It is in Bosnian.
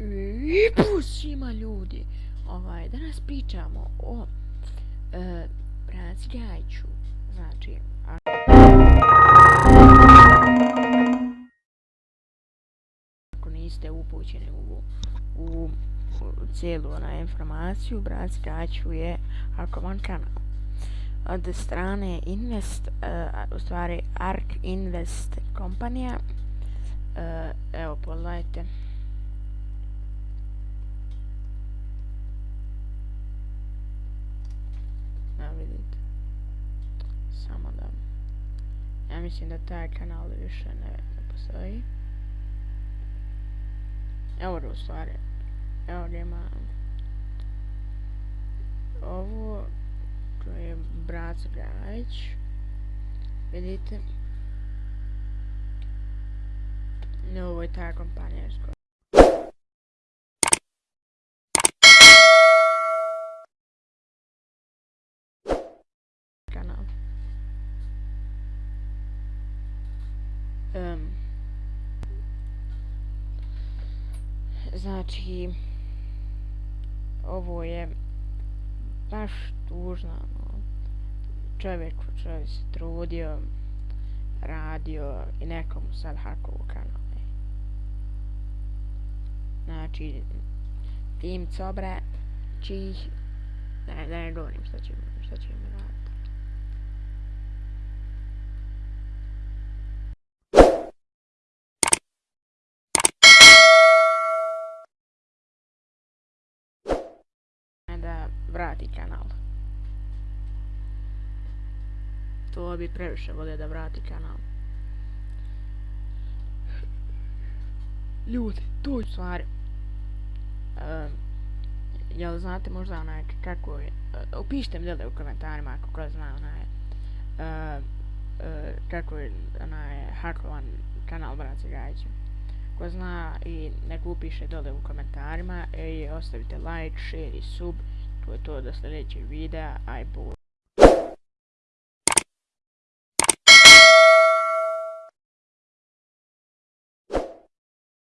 I pusima ljudi. Ovaj, danas pričamo o e, Braci Znači, a... ako niste upućeni u, u, u cijelu na informaciju, Braci je Arkovan kanal. Od strane Invest, uh, u stvari Ark Invest kompanija, uh, evo pogledajte, Ja mislim da taj kanal više ne, ne postoji. Evo u stvari. Evo gdje ima ovo to je brat Gajić. Vidite. Ne, ovo je ta kompanija iz Um, znači, ovo je baš tužno. No. Čovjek, čovjek se trudio, radio i nekomu sad hakovu kanale. Znači, tim cobre, čih, ne, ne govorim šta će, šta će mi raditi. Vrati kanal. To bi previše volio da vrati kanal. Ljudi, tu je stvari. Uh, jel znate možda onaj kako je... Uh, upišite mi dole u komentarima ako ko zna onaj... Uh, uh, kako je onaj hakovan kanal Braci Gajića. Ko zna i nek upiše dole u komentarima i ostavite like, share i sub to je to do sljedećeg videa, aj bud.